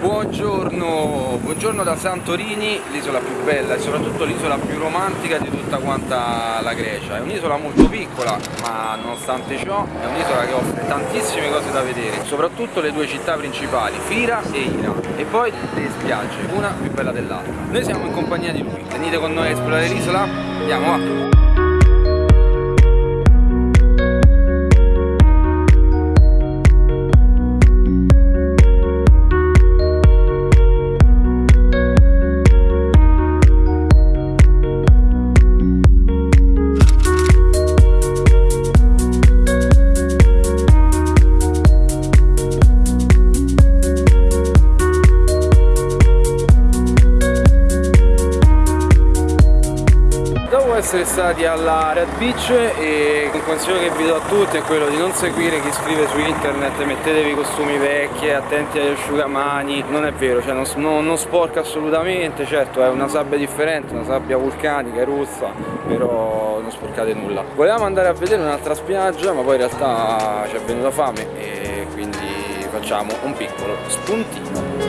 Buongiorno, buongiorno da Santorini, l'isola più bella e soprattutto l'isola più romantica di tutta quanta la Grecia. È un'isola molto piccola, ma nonostante ciò è un'isola che offre tantissime cose da vedere, soprattutto le due città principali, Fira e Ira, e poi le spiagge, una più bella dell'altra. Noi siamo in compagnia di lui, venite con noi a esplorare l'isola? Andiamo, va! Essere stati alla Red Beach e un consiglio che vi do a tutti è quello di non seguire chi scrive su internet mettetevi costumi vecchi, attenti agli asciugamani. Non è vero, cioè non, non, non sporca assolutamente certo è una sabbia differente, una sabbia vulcanica, eruzza però non sporcate nulla. Volevamo andare a vedere un'altra spiaggia ma poi in realtà ci è venuta fame e quindi facciamo un piccolo spuntino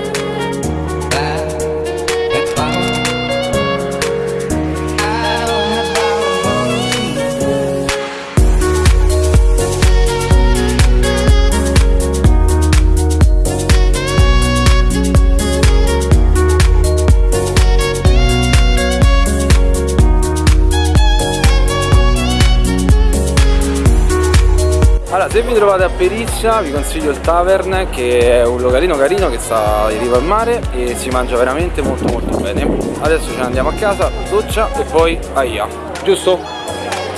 Allora, se vi trovate a Perizia vi consiglio il Tavern che è un localino carino che sta in riva al mare e si mangia veramente molto molto bene. Adesso ce ne andiamo a casa, doccia e poi aia, giusto?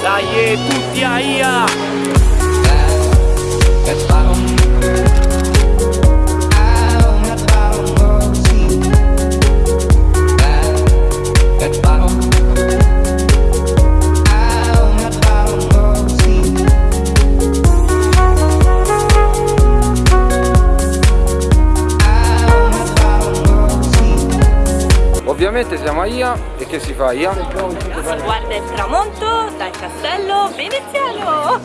Dai tutti aia! Ovviamente siamo a Ia e che si fa a Ia? Si guarda il tramonto dal castello veneziano!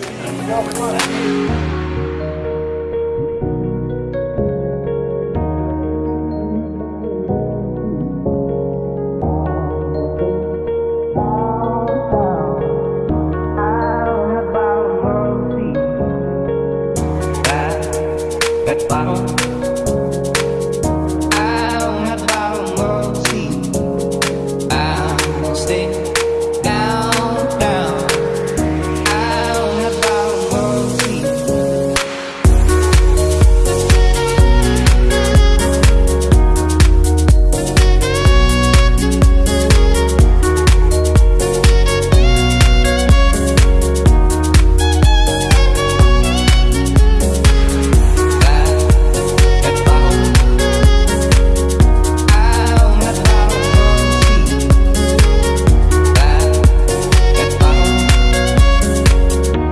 Bottle